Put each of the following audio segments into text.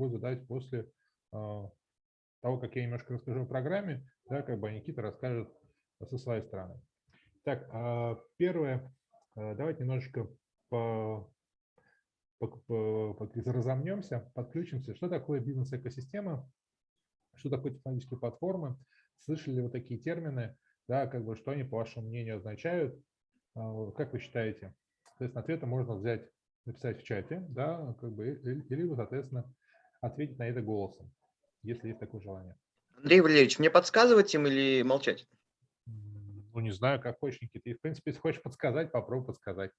будет задать после того, как я немножко расскажу о программе, да, как бы Никита расскажет со своей стороны. Так, первое, давайте немножечко по, по, по, разомнемся, подключимся. Что такое бизнес-экосистема? Что такое технологические платформы? Слышали ли вы такие термины? Да, как бы, что они, по вашему мнению, означают? Как вы считаете? Соответственно, ответы можно взять, написать в чате, да, как бы, или соответственно, ответить на это голосом, если есть такое желание. Андрей Валерьевич, мне подсказывать им или молчать? Ну, не знаю, как хочешь, Никита. И, в принципе, если хочешь подсказать, попробуй подсказать.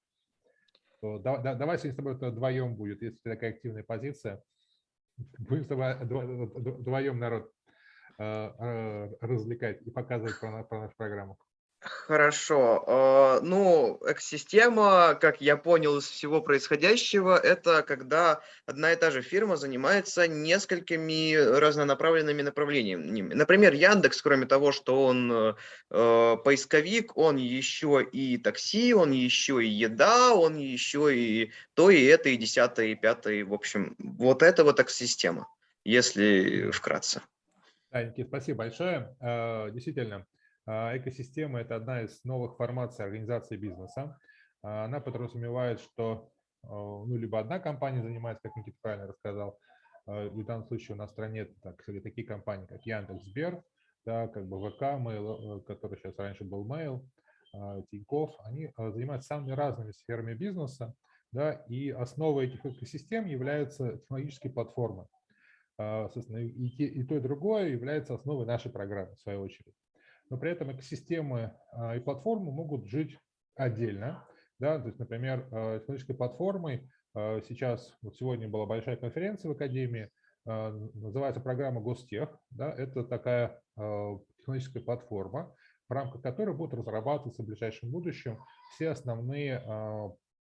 То, да, да, давай сегодня с тобой вдвоем будет, если такая активная позиция. Будем с тобой вдвоем народ э, э, развлекать и показывать про, про нашу программу. Хорошо. А, ну, экосистема, как я понял из всего происходящего, это когда одна и та же фирма занимается несколькими разнонаправленными направлениями. Например, Яндекс, кроме того, что он э, поисковик, он еще и такси, он еще и еда, он еще и то, и это, и десятое, и пятое. В общем, вот это вот экосистема, если вкратце. Да, Никит, спасибо большое. Э, действительно, экосистема – это одна из новых формаций организации бизнеса. А, она подразумевает, что а, ну, либо одна компания занимается, как Никита правильно рассказал, в данном случае у нас в стране так, такие компании, как Яндекс, Сбер, да, как бы ВК, Mail, э, который сейчас раньше был Mail, Тинькофф, они занимаются самыми разными сферами бизнеса, да, и основой этих экосистем являются технологические платформы. Соответственно, и то, и другое является основой нашей программы, в свою очередь но при этом экосистемы а, и платформы могут жить отдельно. Да? То есть, например, а, технологической платформой а, сейчас, вот сегодня была большая конференция в Академии, называется программа Гостех. Да? Это такая технологическая платформа, в рамках которой будут разрабатываться в ближайшем будущем все основные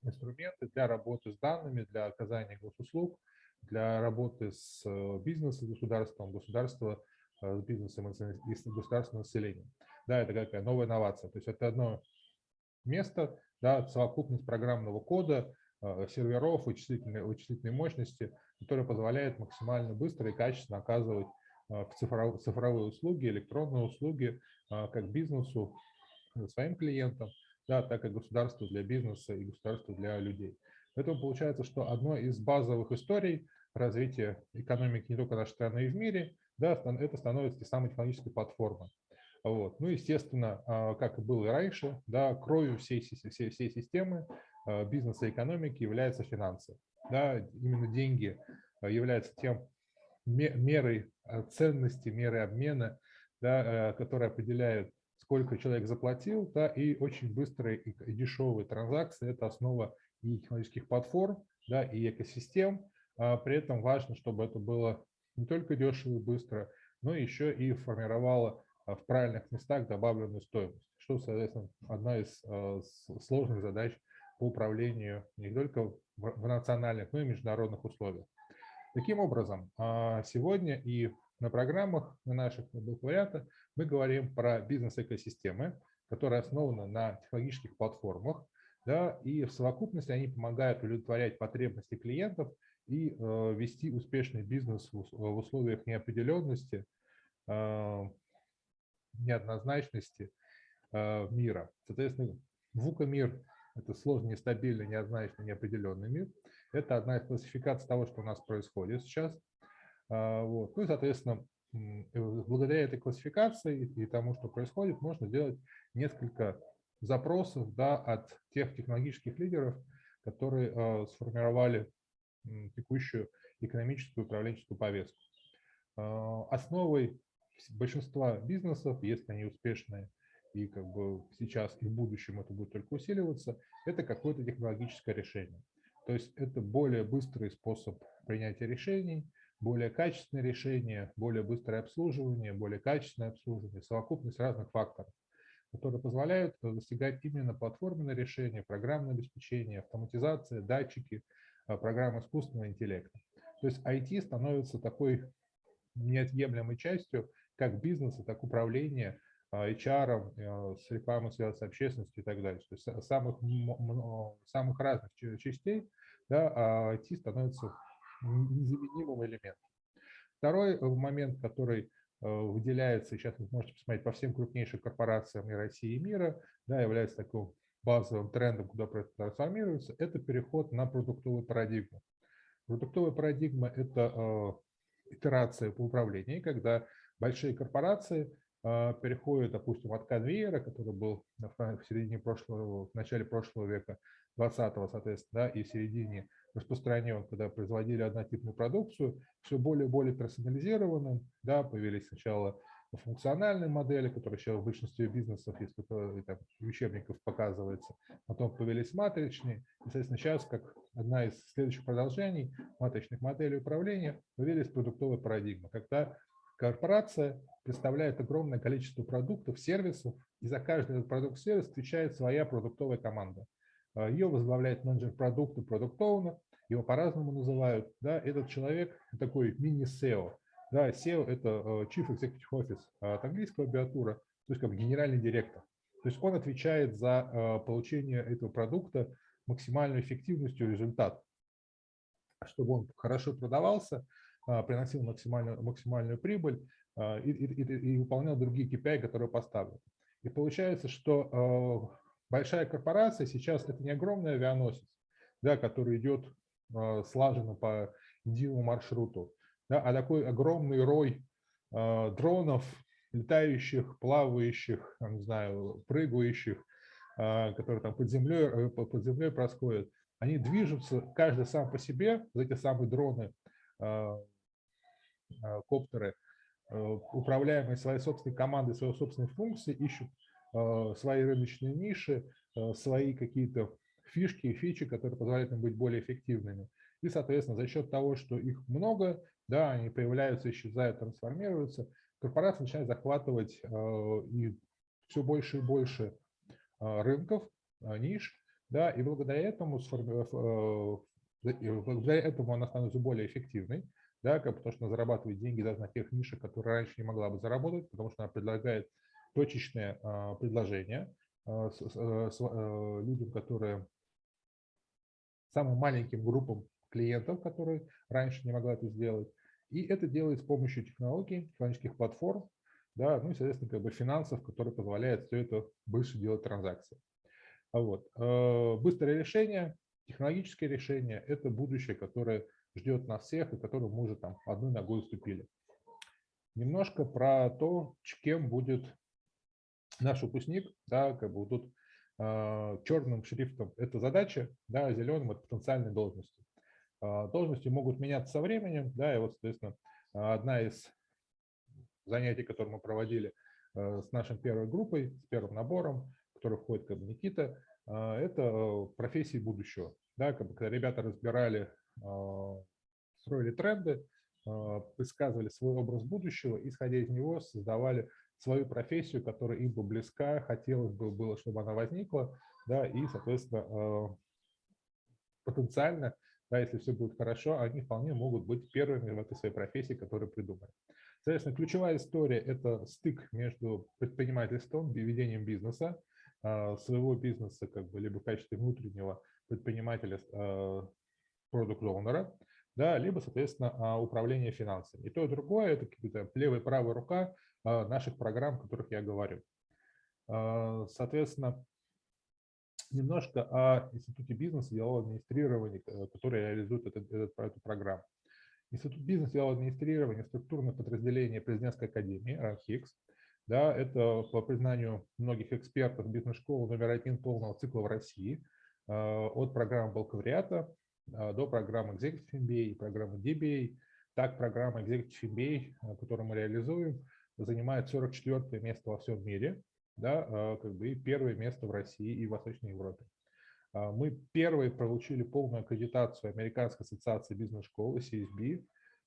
инструменты для работы с данными, для оказания госуслуг, для работы с бизнесом, государством, государства Э, с бизнесом и с государственным населением. Да, это какая новая инновация. То есть это одно место, да, совокупность программного кода, э, серверов, вычислительной, вычислительной мощности, которая позволяет максимально быстро и качественно оказывать э, цифровые, услуги, электронные услуги как бизнесу, своим клиентам, да, так и государству для бизнеса и государству для людей. Поэтому получается, что одной из базовых историй развития экономики не только нашей страны, и в мире да, это становится самой технологической платформой. Вот. Ну, естественно, а, как и было и раньше, да, кровью всей, всей, всей системы а, бизнеса и экономики являются финансы. Да, именно деньги а, являются тем мерой ценности, мерой обмена, да, которая определяет, сколько человек заплатил, да, и очень быстрые и дешевые транзакции – это основа и технологических платформ, да, и экосистем. При этом важно, чтобы это было не только дешево и быстро, но еще и формировала а, в правильных местах добавленную стоимость, что, соответственно, одна из а, сложных задач по управлению не только в национальных, но и международных условиях. Таким образом, а, сегодня и на программах, на наших бакалавриата мы говорим про бизнес-экосистемы, которые основаны на технологических платформах, да, и в совокупности они помогают удовлетворять потребности клиентов и э, вести успешный бизнес в условиях неопределенности, э, неоднозначности э, мира. Соответственно, VUCA-мир – это сложный, нестабильный, неоднозначный, неопределенный мир. Это одна из классификаций того, что у нас происходит сейчас. Вот. Ну и, соответственно, благодаря этой классификации и тому, что происходит, можно сделать несколько запросов да, от тех технологических лидеров, которые сформировали текущую экономическую управленческую повестку. А, основой большинства бизнесов, если они успешные, и как бы сейчас и в будущем это будет только усиливаться, это какое-то технологическое решение. То есть это более быстрый способ принятия решений, более качественное решение, более быстрое обслуживание, более качественное обслуживание, совокупность разных факторов, которые позволяют достигать именно платформенное решение, программное обеспечение, автоматизация, датчики – Э, программ искусственного интеллекта. То есть IT становится такой неотъемлемой частью как бизнеса, так и управления э, HR, э, с рекламой связанной с общественностью и так далее. То есть самых, самых разных частей да, IT становится незаменимым элементом. Второй момент, который выделяется, сейчас вы можете посмотреть по всем крупнейшим корпорациям и России, и мира, да, является таким базовым трендом, куда трансформируется, это переход на продуктовую парадигму. Продуктовая парадигма – это итерация по управлению, когда большие корпорации а, переходят, допустим, от конвейера, который был в середине прошлого, в начале прошлого века, 20-го, соответственно, да, и в середине распространен, когда производили однотипную продукцию, все более и более персонализированным, да, появились сначала функциональные модели, которые еще в большинстве бизнесов, если там, учебников показывается, потом появились матричные, и, соответственно, сейчас, как одна из следующих продолжений матричных моделей управления, появились продуктовая парадигма, когда корпорация представляет огромное количество продуктов, сервисов, и за каждый этот продукт-сервис отвечает своя продуктовая команда. А, Ее возглавляет менеджер продукта, продукт его по-разному называют. Да, этот человек такой мини-SEO. Да, SEO – это э, Chief Executive Office от английского абиатура, то есть как генеральный директор. То есть он отвечает за э, получение этого продукта максимальной эффективностью результат, чтобы он хорошо продавался, а, приносил максимальную, максимальную прибыль и, и, и выполнял другие KPI, которые поставлены. И получается, что э, большая корпорация сейчас это не огромный авианосец, да, который идет слаженно по единому маршруту, да, а такой огромный рой э, дронов, летающих, плавающих, не знаю, прыгающих, э, которые там под землей, э, под землей происходят, они движутся, каждый сам по себе, вот эти самые дроны, э, э, коптеры, э, управляемые своей собственной командой, своей собственной функцией, ищут э, свои рыночные ниши, э, свои какие-то фишки и фичи, которые позволяют им быть более эффективными. И, соответственно, за счет того, что их много, да, они появляются, исчезают, трансформируются, корпорация начинает захватывать э, и все больше и больше э, рынков, э, ниш, да, и благодаря этому, благодаря этому она становится более эффективной, да, потому что она зарабатывает деньги даже на тех нишах, которые раньше не могла бы заработать, потому что она предлагает точечное предложение людям, которые самым маленьким группам клиентов, которые раньше не могла это сделать. И это делает с помощью технологий, технологических платформ, да, ну и, соответственно, как бы финансов, которые позволяют все это быстро делать транзакции. А вот. Э, быстрое решение, технологическое решение – это будущее, которое ждет нас всех и которое мы уже там одной ногой уступили. Немножко про то, кем будет наш выпускник, да, как бы тут э, черным шрифтом это задача, да, зеленым это потенциальные должности. А, должности могут меняться со временем, да, и вот, соответственно, одна из занятий, которые мы проводили э, с нашей первой группой, с первым набором, который входит как бы Никита, а, это профессии будущего. Да, как бы, когда ребята разбирали, а, строили тренды, предсказывали свой образ будущего, исходя из него создавали свою профессию, которая им бы близка, хотелось бы было, чтобы она возникла, да, и, соответственно, потенциально да, если все будет хорошо, они вполне могут быть первыми в этой своей профессии, которую придумали. Соответственно, ключевая история – это стык между предпринимательством, ведением бизнеса, а, своего бизнеса, как бы, либо в качестве внутреннего предпринимателя, продукт-оунера, да, либо, соответственно, а, управление финансами. И то, и другое – это какие-то левая и правая рука а, наших программ, о которых я говорю. Соответственно, немножко о Институте бизнеса и делового администрирования, э, который реализует этот, этот, эту программу. Институт бизнеса и делового администрирования – структурное подразделение президентской академии РАНХИКС. Да, это по признанию многих экспертов бизнес-школы номер один полного цикла в России. Э, от программы бакалавриата э, до программы Executive MBA программы DBA. Так, программа Executive MBA, которую мы реализуем, занимает 44 место во всем мире да, а, как бы и первое место в России и в Восточной Европе. А, мы первые получили полную аккредитацию Американской ассоциации бизнес-школы CSB.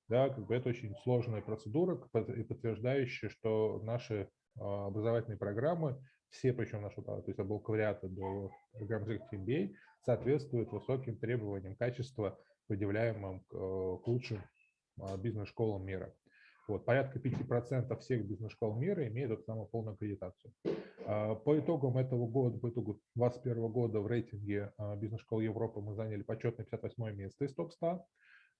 Да, как бы это очень сложная процедура, подтверждающая, что наши а, образовательные программы, все, причем наши, то есть от бакалавриата до программы MBA, соответствуют высоким требованиям качества, предъявляемым к лучшим бизнес-школам мира. Вот, порядка 5% всех бизнес-школ мира имеют эту самую полную аккредитацию. А, по итогам этого года, по итогу 2021 года в рейтинге а, бизнес-школ Европы мы заняли почетное 58 место из топ-100.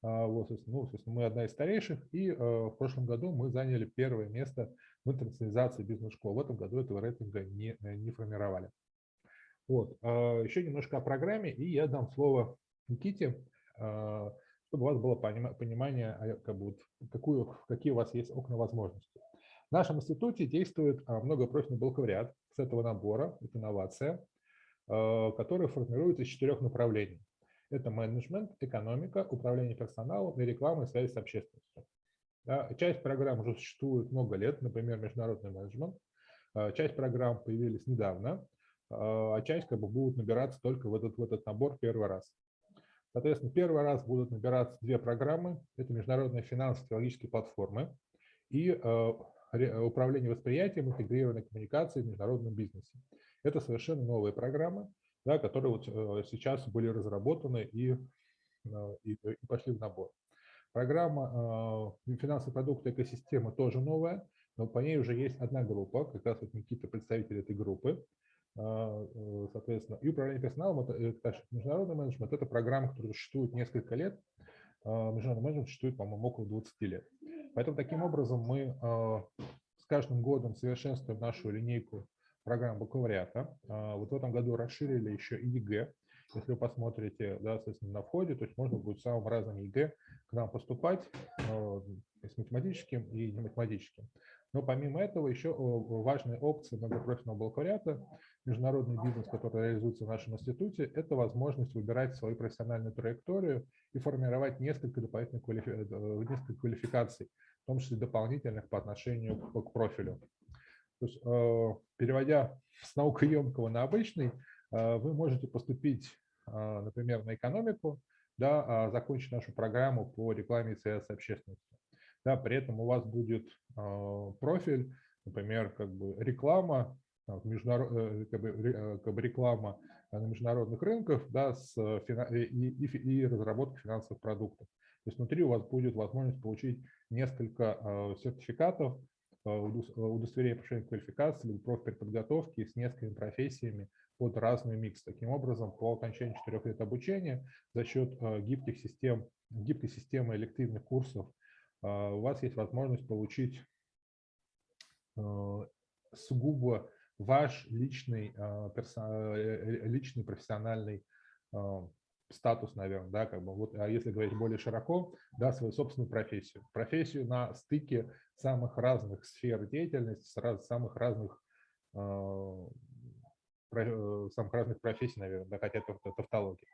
Вот, ну, собственно, мы одна из старейших, и в прошлом году мы заняли первое место в интернационализации бизнес-школ. В этом году этого рейтинга не, не формировали. Вот. Еще немножко о программе, и я дам слово Никите, чтобы у вас было понимание, а, как бы, какую, какие у вас есть окна возможностей. В нашем институте действует многопрофильный бакалавриат с этого набора, это инновация, который формируется из четырех направлений. Это менеджмент, экономика, управление персоналом и реклама и связь с общественностью. Часть программ уже существует много лет, например, международный менеджмент. А, часть программ появились недавно, а, а часть как бы будут набираться только в этот, в этот набор первый раз. Соответственно, первый раз будут набираться две программы. Это международная финансовая технологические платформы и а, управление восприятием, интегрированной коммуникацией в международном бизнесе. Это совершенно новые программы, да, которые вот э, сейчас были разработаны и, э, и, и пошли в набор. Программа э, финансовый продукт экосистема тоже новая, но по ней уже есть одна группа, как раз вот Никита представитель этой группы. Соответственно, и управление персоналом, это, это международный менеджмент, это программа, которая существует несколько лет. Международный менеджмент существует, по-моему, около 20 лет. Поэтому таким образом мы с каждым годом совершенствуем нашу линейку программ бакалавриата. А, вот в этом году расширили еще и ЕГЭ. Если вы посмотрите, да, соответственно, на входе, то есть можно будет самым разным ЕГЭ к нам поступать, а, с математическим и нематематическим. Но помимо этого еще важная опция многопрофильного бакалавриата, международный бизнес, который реализуется в нашем институте, это возможность выбирать свою профессиональную траекторию и формировать несколько дополнительных квалифи... Э, несколько квалификаций, в том числе дополнительных по отношению к профилю. То есть, э, переводя с наукоемкого на обычный, э, вы можете поступить, э, например, на экономику, да, а закончить нашу программу по рекламе и связи с общественностью. Да, при этом у вас будет профиль, например, как бы реклама, международ, как бы, как бы реклама на международных рынках да, с, и, и, и разработка финансовых продуктов. То есть внутри у вас будет возможность получить несколько сертификатов Э, удостоверение повышения квалификации или профпереподготовки с несколькими профессиями под разный микс. Таким образом, по окончании четырех лет обучения за счет э, гибких систем, гибкой системы элективных курсов э, у вас есть возможность получить сугубо ваш личный, личный профессиональный статус, наверное, да, как бы вот, а если говорить более широко, да, свою собственную профессию. Профессию на стыке самых разных сфер деятельности, с самых разных э, самых разных профессий, наверное, да, хотя это, тавтология.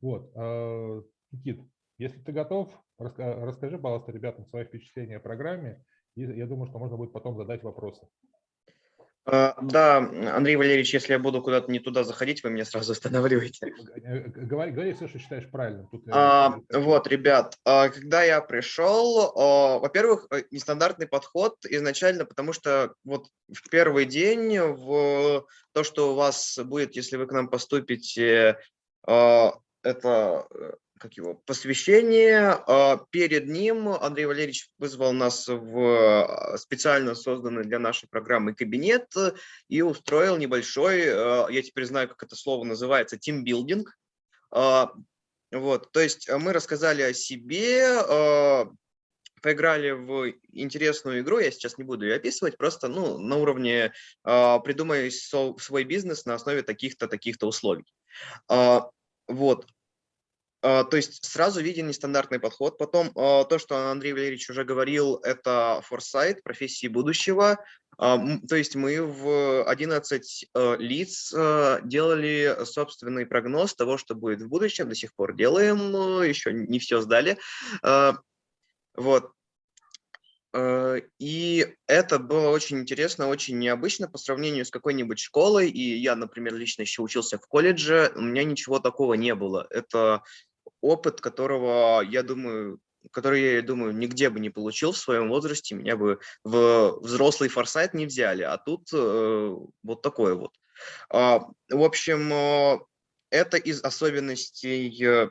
Вот, э, Никит, если ты готов, расскажи, пожалуйста, ребятам свои впечатления о программе, и я думаю, что можно будет потом задать вопросы. А, да, Андрей Валерьевич, если я буду куда-то не туда заходить, вы меня сразу останавливаете. Говори, говори все, что считаешь правильным. Тут а, вот, ребят, когда я пришел, во-первых, э, нестандартный подход изначально, потому что вот в первый день в то, что у вас будет, если вы к нам поступите, это э, как его, посвящение. А, перед ним Андрей Валерьевич вызвал нас в а, специально созданный для нашей программы кабинет и устроил небольшой, а, я теперь знаю, как это слово называется, тимбилдинг. Вот, то есть мы рассказали о себе, поиграли в интересную игру, я сейчас не буду ее описывать, просто ну, на уровне придумай свой бизнес на основе таких-то, таких-то условий. Вот, то есть сразу виден нестандартный подход. Потом а, то, что Андрей Валерьевич уже говорил, это форсайт, профессии будущего. А, то есть мы в 11 лиц делали собственный прогноз того, что будет в будущем. До сих пор делаем, еще не все сдали. Вот. И это было очень интересно, очень необычно по сравнению с какой-нибудь школой. И я, например, лично еще учился в колледже, у меня ничего такого не было. Это опыт, которого, я думаю, который, я думаю, нигде бы не получил в своем возрасте, меня бы в взрослый форсайт не взяли, а тут э, вот такое вот. Э, в общем, э, это из особенностей э, э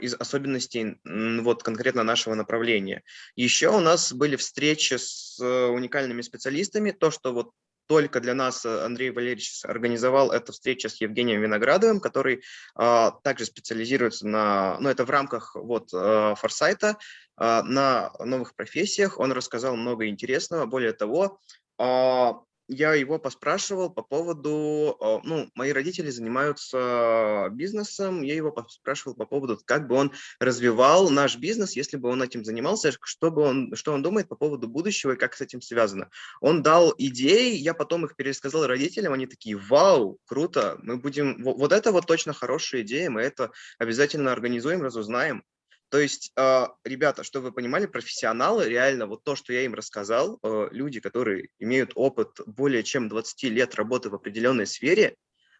из особенностей вот конкретно нашего направления. Еще у нас были встречи с э, уникальными специалистами, то, что вот только для нас э, Андрей Валерьевич организовал эту встречу с Евгением Виноградовым, который а, также специализируется на, ну это в рамках вот а, форсайта, а, на новых профессиях. Он рассказал много интересного. Более того, а, я его поспрашивал по поводу, а, ну, мои родители занимаются бизнесом, я его поспрашивал по поводу, как бы он развивал наш бизнес, если бы он этим занимался, что, бы он, что он думает по поводу будущего и как с этим связано. Он дал идеи, я потом их пересказал родителям, они такие, вау, круто, мы будем, вот это вот точно хорошая идея, мы это обязательно организуем, разузнаем. То есть, а, ребята, чтобы вы понимали, профессионалы, реально вот то, что я им рассказал, а, люди, которые имеют опыт более чем 20 лет работы в определенной сфере,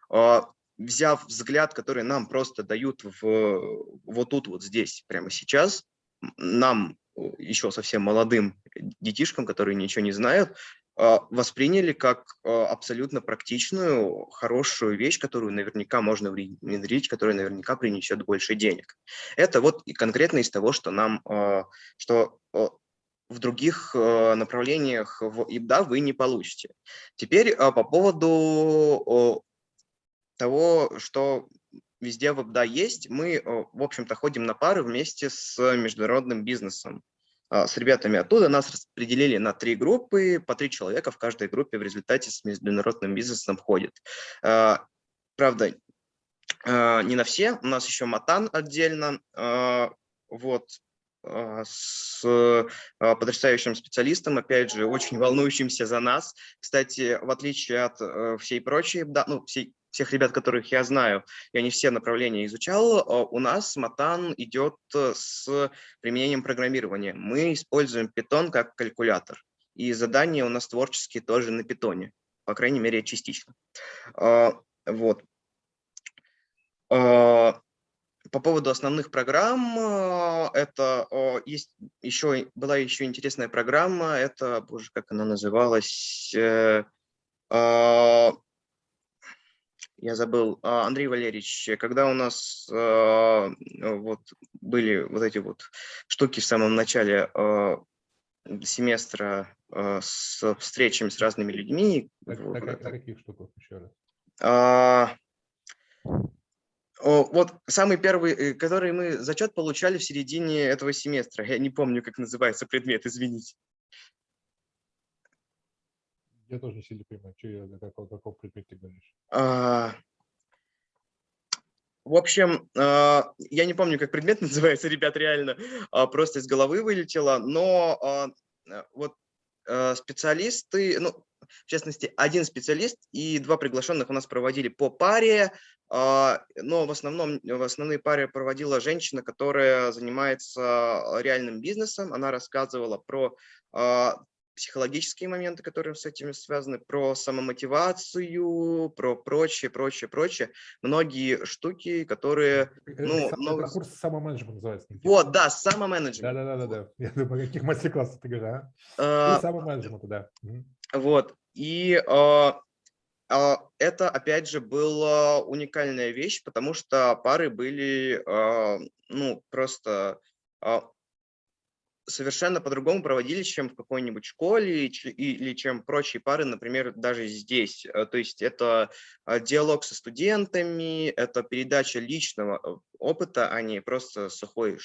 а, взяв взгляд, который нам просто дают в, вот тут, вот здесь, прямо сейчас, нам, еще совсем молодым детишкам, которые ничего не знают, восприняли как а, абсолютно практичную, хорошую вещь, которую наверняка можно внедрить, которая наверняка принесет больше денег. Это вот и конкретно из того, что нам, а, что в других направлениях в ИБДА вы не получите. Теперь по поводу того, что везде в ИБДА есть, мы, в общем-то, ходим на пары вместе с международным бизнесом. А, с ребятами оттуда. Нас распределили на три группы, по три человека в каждой группе в результате с международным бизнесом ходит. А, правда, а, не на все, у нас еще Матан отдельно, вот, с потрясающим специалистом, опять же, очень волнующимся за нас. Кстати, в отличие от э, всей прочей, ну, всей всех ребят, которых я знаю, я не все направления изучал, а у нас Матан идет э, с применением программирования. Мы используем Python как калькулятор, и задания у нас творческие тоже на Python, по крайней мере, частично. А, вот. А, по поводу основных программ, это есть еще, была еще интересная программа, это, боже, как она называлась, э, я забыл, а, Андрей Валерьевич, когда у нас а, вот были вот эти вот штуки в самом начале а, семестра с встречами с разными людьми. Так, так, в, каких штуках еще раз? А, вот самый первый, э, который мы зачет получали в середине этого семестра. Я не помню, как называется предмет, извините. Я тоже не сильно понимаю, что я, какого, какого предмета ты говоришь. А, в общем, а, я не помню, как предмет называется, ребят, реально, а, просто из головы вылетело, но а, вот специалисты, ну, в частности, один специалист и два приглашенных у нас проводили по паре, но в основном в основные паре проводила женщина, которая занимается реальным бизнесом. Она рассказывала про психологические моменты, которые с этим связаны, про самомотивацию, про прочее, прочее, прочее. Многие штуки, которые... Ну, это, много... курс самоменеджмент называется. Вот, да, самоменеджмент. Да-да-да. Я думаю, каких мастер-классов ты говоришь, а? а самоменеджмент, да. Вот, и а, а, это, опять же, была уникальная вещь, потому что пары были, а, ну, просто а, совершенно по-другому проводились, чем в какой-нибудь школе или чем прочие пары, например, даже здесь. Э, то есть это э, диалог со студентами, это передача личного э, опыта, а не просто сухой,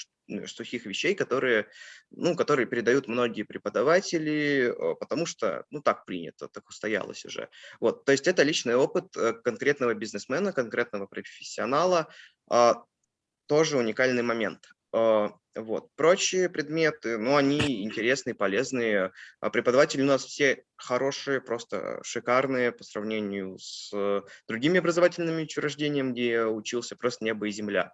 сухих вещей, которые, ну, которые передают многие преподаватели, потому что, ну, так принято, так устоялось уже. Вот, то есть это личный опыт конкретного бизнесмена, конкретного профессионала, а, тоже уникальный момент. А, вот. Прочие предметы, ну, они интересные, полезные. А преподаватели у нас все хорошие, просто шикарные по сравнению с другими образовательными учреждениями, где я учился, просто небо и земля.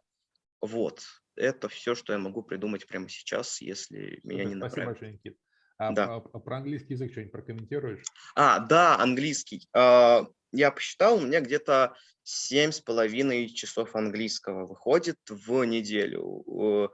Вот. Это все, что я могу придумать прямо сейчас, если меня не направят. Спасибо большое, Никит. А, да. а, а про английский язык что-нибудь прокомментируешь? А, да, английский. Я посчитал, у меня где-то семь с половиной часов английского выходит в неделю.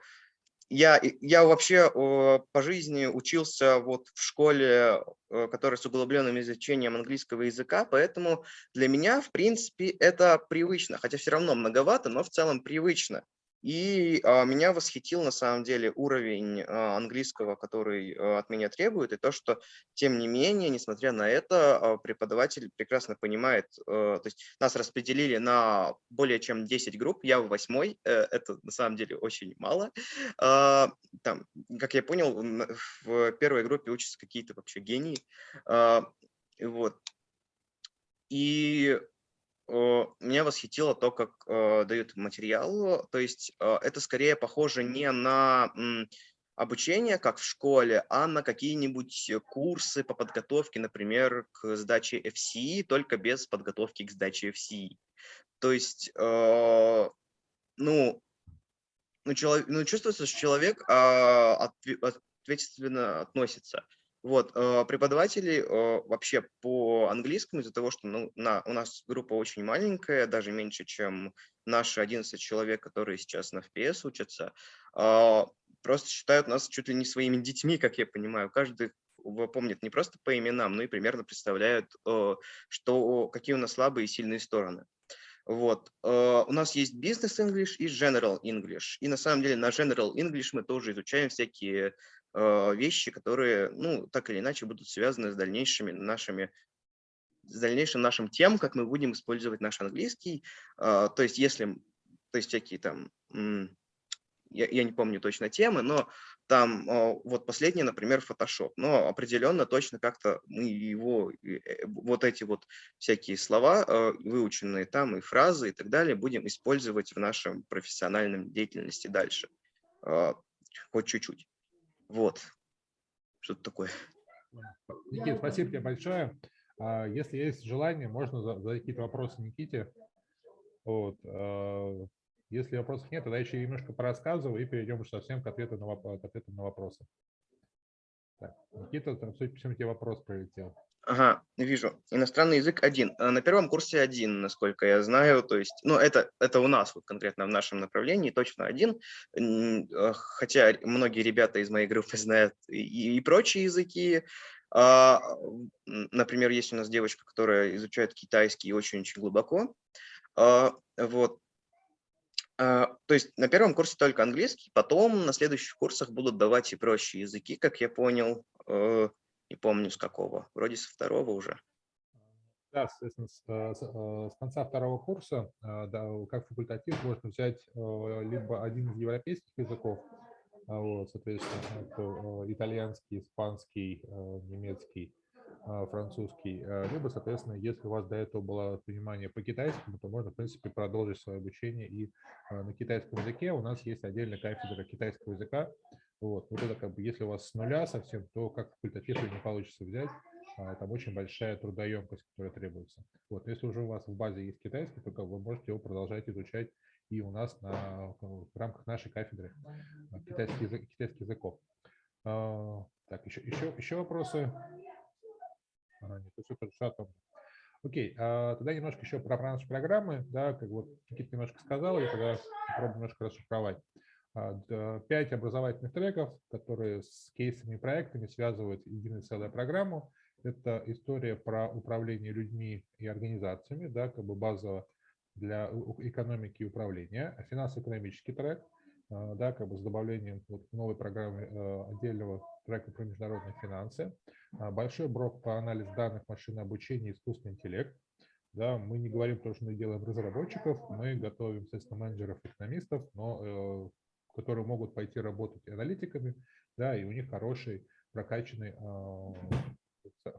Я, я вообще по жизни учился вот в школе, э, которая с углубленным изучением английского языка, поэтому для меня, в принципе, это привычно, хотя все равно многовато, но в целом привычно. И а, меня восхитил на самом деле уровень а, английского, который а, от меня требует, и то, что тем не менее, несмотря на это, а, преподаватель прекрасно понимает, а, то есть нас распределили на более чем 10 групп, я в восьмой, а, это на самом деле очень мало. А, там, как я понял, в первой группе учатся какие-то вообще гении. А, вот. И меня восхитило то, как э, дают материал. То есть э, это скорее похоже не на обучение, как в школе, а на какие-нибудь курсы по подготовке, например, к сдаче FCE, только без подготовки к сдаче FCE. То есть, э, ну, ну, человек, ну, чувствуется, что человек э, ответственно относится. Вот, э, преподаватели э, вообще по английскому из-за того, что ну, на, у нас группа очень маленькая, даже меньше, чем наши 11 человек, которые сейчас на FPS учатся, э, просто считают нас чуть ли не своими детьми, как я понимаю. Каждый помнит не просто по именам, но и примерно представляют, что, какие у нас слабые и сильные стороны. Вот. У нас есть Business English и General English. И на самом деле на General English мы тоже изучаем всякие Э, вещи, которые, ну, так или иначе будут связаны с дальнейшими нашими с дальнейшим нашим тем, как мы будем использовать наш английский. А, то есть если, то есть всякие там, я, я не помню точно темы, но там а, вот последний, например, Photoshop. Но определенно точно как-то мы его, э, вот эти вот всякие слова, а, выученные там и фразы и так далее, будем использовать в нашем профессиональном деятельности дальше. Хоть чуть-чуть. Вот, что-то такое. Никит, спасибо тебе большое. А, если есть желание, можно задать какие-то вопросы Никите. Вот. А, если вопросов нет, тогда еще немножко порассказываю и перейдем уже совсем к ответу на, к ответу на вопросы. Так, Никита, там, судя по всему, тебе вопрос прилетел. Ага, вижу. Иностранный язык один. А на первом курсе один, насколько я знаю. То есть, ну, это, это у нас, вот конкретно в нашем направлении, точно один. А, хотя многие ребята из моей группы знают и, и прочие языки. А, например, есть у нас девочка, которая изучает китайский очень-очень глубоко. А, вот. А, то есть на первом курсе только английский, потом на следующих курсах будут давать и прочие языки, как я понял. Не помню с какого, вроде со второго уже. Да, соответственно, с, э, э, с конца второго курса, э, да, как факультатив, можно взять либо один из европейских языков, а вот, соответственно, это итальянский, испанский, немецкий, французский, либо, соответственно, если у вас до этого было понимание по китайскому, то можно, в принципе, продолжить свое обучение и на китайском языке. У нас есть отдельная кафедра китайского языка, вот, вот это как бы, если у вас с нуля совсем, то как факультатив не получится взять, а, там очень большая трудоемкость, которая требуется. Вот, если уже у вас в базе есть китайский, то как вы можете его продолжать изучать и у нас на, в рамках нашей кафедры китайский язык, китайских языков. А, так, еще, еще, еще вопросы? А, нет, все хорошо. Окей, а, тогда немножко еще про наши программы, да, как вот Никита немножко сказал, я тогда попробую немножко расшифровать. А, пять образовательных треков, которые с кейсами и проектами связывают единую целую программу. Это история про управление людьми и организациями, да, как бы базово для экономики и управления. Финансово-экономический трек, а, да, как бы с добавлением вот новой программы а, отдельного трека про международные финансы. Большой блок по анализу данных, машинное обучение, искусственный интеллект. Да, мы не говорим то, что мы делаем разработчиков, мы готовим, естественно, менеджеров, экономистов, но э, которые могут пойти работать аналитиками, да, и у них хороший прокачанный а,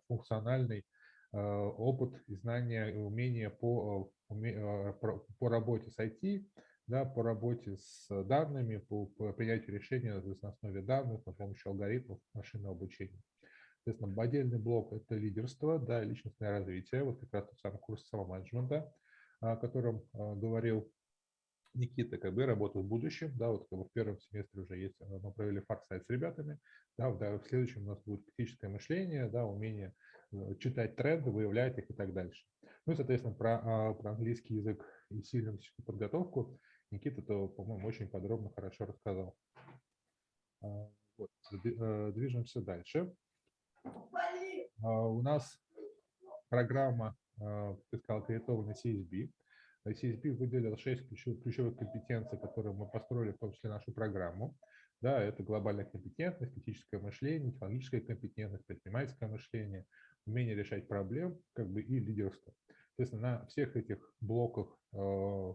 функциональный а, опыт и знания и умения по, а, по работе с IT, да, по работе с данными, по, по принятию решения на основе данных, с помощью алгоритмов машинного обучения. Соответственно, отдельный блок – это лидерство, да, личностное развитие, вот как раз тот самый курс самоменеджмента, о котором говорил Никита, как бы работа в будущем, да, вот как бы в первом семестре уже есть, э, мы провели фарсайт с ребятами, да, в, да, в следующем у нас будет критическое мышление, да, умение э, читать тренды, выявлять их и так дальше. Ну и, соответственно, про, а, про английский язык и сильную подготовку Никита, то, по-моему, очень подробно, хорошо рассказал. А, вот, э, движемся дальше. А, у нас программа, ты сказал, кредитованный CSB. CSB выделил 6 ключевых компетенций, которые мы построили в том числе нашу программу. Да, это глобальная компетентность, критическое мышление, технологическая компетентность, предпринимательское мышление, умение решать проблем как бы, и лидерство. Соответственно, на всех этих блоках, э,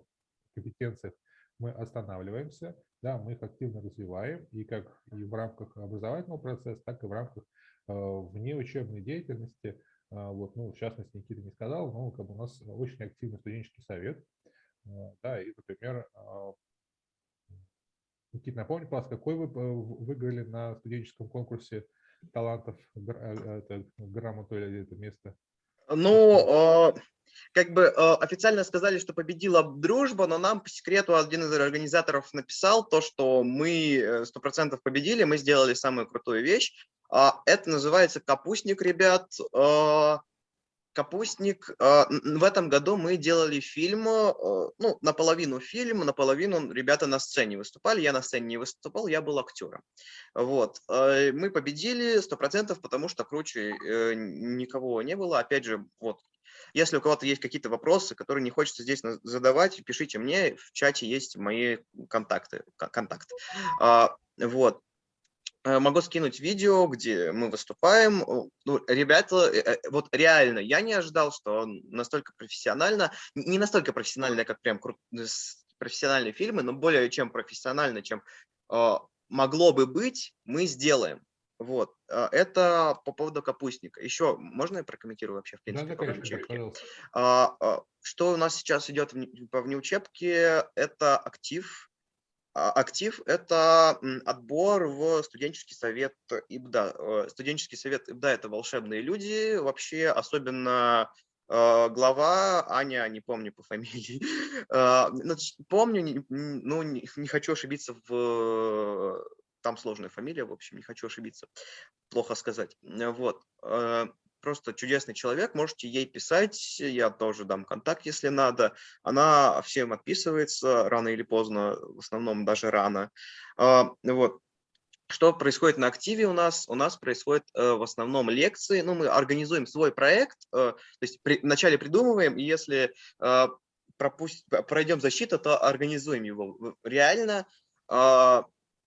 компетенциях мы останавливаемся, да, мы их активно развиваем, и как и в рамках образовательного процесса, так и в рамках э, внеучебной деятельности. Э, вот, ну, в частности, Никита не сказал, но как бы у нас очень активный студенческий совет. Да, и, например, Никита, напомни, пожалуйста, какой вы выиграли на студенческом конкурсе талантов это, грамоту или это место? Ну, как бы э, официально сказали, что победила дружба, но нам по секрету один из организаторов написал то, что мы э, сто процентов победили, мы сделали самую крутую вещь. А, это называется капустник, ребят. Э, капустник. В этом году мы делали фильм, ну, наполовину фильм, наполовину ребята на сцене выступали. Я на сцене не выступал, я был актером. Вот. Мы победили сто процентов, потому что круче никого не было. Опять же, вот если у кого-то есть какие-то вопросы, которые не хочется здесь задавать, пишите мне, в чате есть мои контакты. контакт. А, вот. Э, могу скинуть видео, где мы выступаем. Ну, ребята, э, э, вот реально, я не ожидал, что настолько профессионально, не настолько профессионально, как прям профессиональные фильмы, но более чем профессионально, чем могло бы быть, мы сделаем. Вот, а, это по поводу капустника. Еще можно я прокомментирую вообще, в принципе, да, да, конечно, а, а, Что у нас сейчас идет по внеучебке, это актив. Актив – это отбор в студенческий совет ИБДА. Э, студенческий совет ИБДА – это волшебные люди, вообще особенно глава Аня, не помню по фамилии, помню, ну не хочу ошибиться в там сложная фамилия, в общем, не хочу ошибиться, плохо сказать. Э, вот, э, просто чудесный человек, можете ей писать, я тоже дам контакт, если надо. Она всем отписывается рано или поздно, в основном даже рано. А, вот. Что происходит на активе у нас? У нас происходит э, в основном лекции. Ну, мы организуем свой проект, то есть при, вначале придумываем, и если пропусть, пройдем защиту, то организуем его. Реально, а,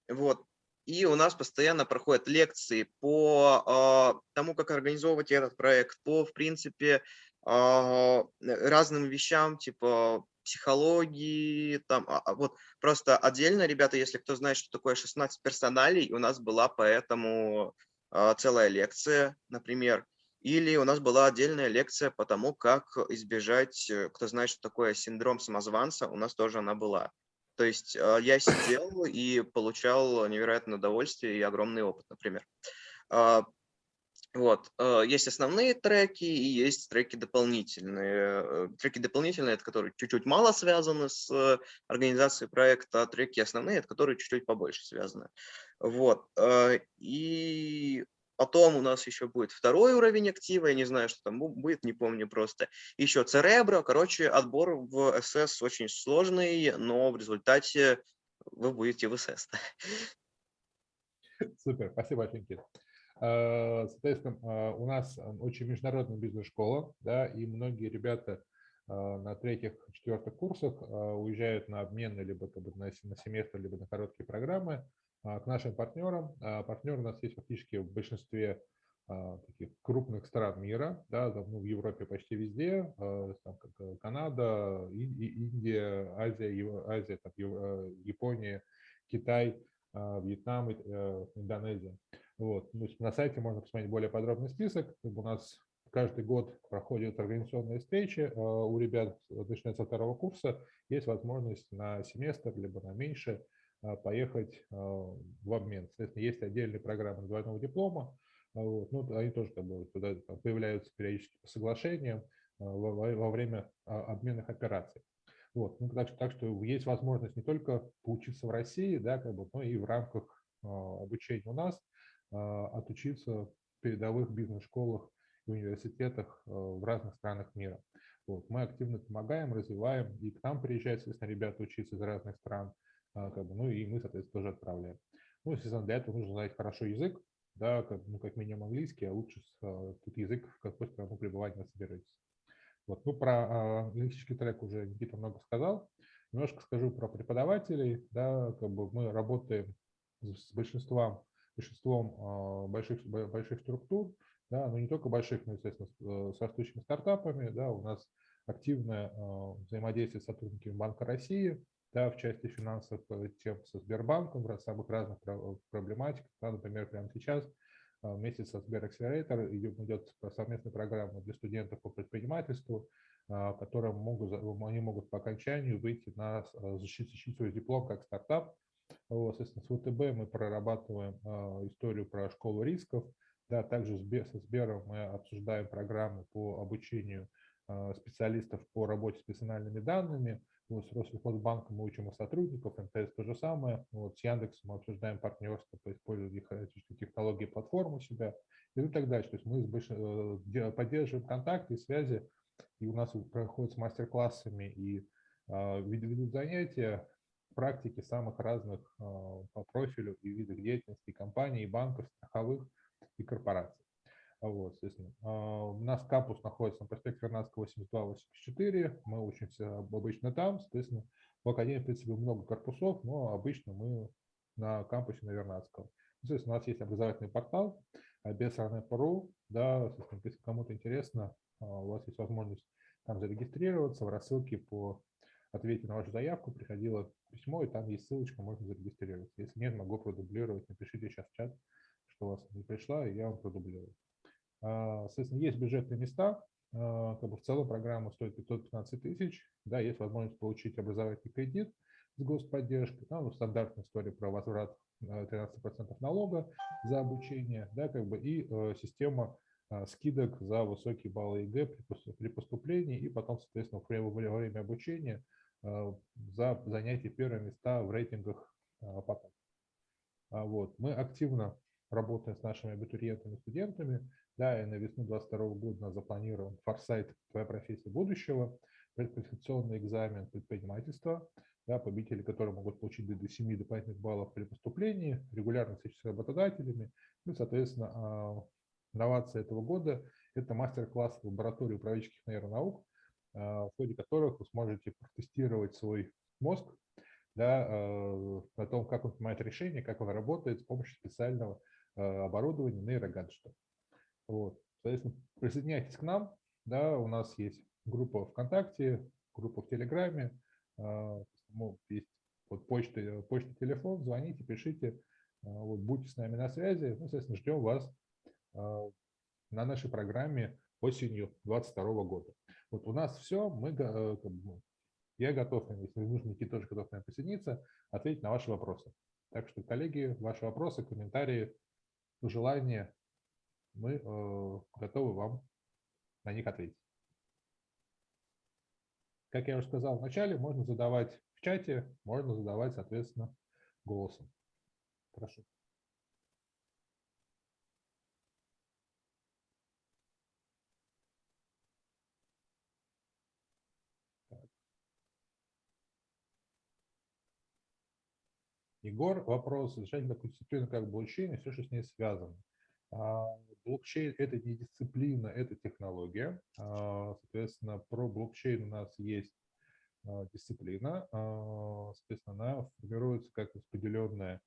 вот, и у нас постоянно проходят лекции по э, тому, как организовывать этот проект, по, в принципе, э, разным вещам, типа психологии, там, а, вот просто отдельно, ребята, если кто знает, что такое 16 персоналей, у нас была поэтому э, целая лекция, например, или у нас была отдельная лекция по тому, как избежать, э, кто знает, что такое синдром самозванца, у нас тоже она была. То есть а, я сидел и получал невероятное удовольствие и огромный опыт, например. А, вот, а, есть основные треки и есть треки дополнительные. Э, треки дополнительные, это которые чуть-чуть мало связаны с организацией проекта, а треки основные, это которые чуть-чуть побольше связаны. Вот, и Потом у нас еще будет второй уровень актива, я не знаю, что там будет, не помню просто. Еще Церебро, короче, отбор в СС очень сложный, но в результате вы будете в СС. Супер, спасибо большое, Никита. А, соответственно, а, у нас очень международная бизнес-школа, да, и многие ребята а, на третьих, четвертых курсах уезжают на обмены либо на семестр, либо на короткие программы. А, к нашим партнерам. А, партнеры у нас есть фактически в большинстве а, таких крупных стран мира, да, ну, в Европе почти везде, там, как э, Канада, Индия, Азия, Азия там, э, Япония, Китай, Вьетнам, э, Индонезия. Вот. Ну, на сайте можно посмотреть более подробный список. У нас каждый год проходят организационные встречи у ребят, начиная со второго курса, есть возможность на семестр, либо на меньше а, поехать а, в обмен. Соответственно, есть отдельные программы двойного диплома, а, вот, ну, они тоже как бы, туда появляются периодически по соглашениям во, во время обменных операций. Вот, ну, так, так что есть возможность не только поучиться в России, да, как бы, но и в рамках обучения у нас отучиться в передовых бизнес-школах и университетах в разных странах мира. Вот, мы активно помогаем, развиваем, и к нам приезжают, соответственно, ребята учиться из разных стран, а, как бы, ну и мы, соответственно, тоже отправляем. Ну, естественно, для этого нужно знать хорошо язык, да, как, ну, как минимум английский, а лучше а, тут язык, в какой страну пребывать вы собираетесь. Вот. Ну, про лингвистический трек уже Никита много сказал. Немножко скажу про преподавателей. Да, как бы мы работаем с большинством, большинством больших, больших структур, да, но не только больших, но, естественно, с, с растущими стартапами. Да, у нас активное взаимодействие с сотрудниками Банка России, да, в части финансов тем со Сбербанком, в самых разных проблематиках. Да, например, прямо сейчас вместе со Сбер идет совместная программа для студентов по предпринимательству, а, которые могут, они могут по окончанию выйти на защитить, свой диплом как стартап. Вот, соответственно, с ВТБ мы прорабатываем историю про школу рисков. Да, также со Сбером мы обсуждаем программы по обучению специалистов по работе с персональными данными. Вот с Россельхозбанком мы учим у сотрудников, МТС то же самое. Вот с Яндексом мы обсуждаем партнерство по использованию технологий платформ у себя и так дальше. То есть мы э, поддерживаем контакты и связи, и у нас проходят с мастер-классами и э, ведут занятия практики самых разных э, по профилю и видах деятельности компаний, и банков, страховых и корпораций. Вот, соответственно, а, у нас кампус находится на проспекте Вернадского 82-84, мы учимся обычно там, соответственно, в Академии, в принципе, много корпусов, но обычно мы на кампусе на Вернадского. Соответственно, у нас есть образовательный портал bsrn.ru, да, если кому-то интересно, а, у вас есть возможность там зарегистрироваться, в рассылке по ответе на вашу заявку приходило письмо, и там есть ссылочка, можно зарегистрироваться. Если нет, могу продублировать, напишите сейчас в чат, что у вас не пришла, и я вам продублирую. А, соответственно, есть бюджетные места, а, как бы в целом программа стоит 515 тысяч, да, есть возможность получить образовательный кредит с господдержкой, да, ну, стандартная история про возврат 13% а, налога за обучение, да, как бы и э, система скидок за высокие баллы ЕГЭ при поступлении и потом, соответственно, во время обучения за занятие первые места в рейтингах потом. Вот. Мы активно работаем с нашими абитуриентами и студентами. Да, и на весну 2022 года запланирован форсайт «Твоя профессия будущего», предквалификационный экзамен предпринимательства, да, победители которые могут получить до 7 дополнительных баллов при поступлении, регулярно встречи с работодателями. Ну, соответственно, а, инновация этого года – это мастер-класс в лаборатории управленческих нейронаук, а, в ходе которых вы сможете протестировать свой мозг да, а, о том, как он принимает решения, как он работает с помощью специального оборудования нейрогаджета. Вот. Соответственно, присоединяйтесь к нам. Да, у нас есть группа ВКонтакте, группа в Телеграме, а, есть вот почта, почта, телефон, звоните, пишите, а, вот, будьте с нами на связи. Ну, соответственно, ждем вас а, на нашей программе осенью 2022 года. Вот у нас все, мы, э, я готов, если нужно, Никита тоже готов к присоединиться, ответить на ваши вопросы. Так что, коллеги, ваши вопросы, комментарии, пожелания мы э, готовы вам на них ответить. Как я уже сказал в начале, можно задавать в чате, можно задавать, соответственно, голосом. Прошу. Егор, вопрос, такую дисциплину, как блокчейн и все, что с ней связано. А, блокчейн – это не дисциплина, это технология. А, соответственно, про блокчейн у нас есть а, дисциплина. Соответственно, она формируется как распределенная,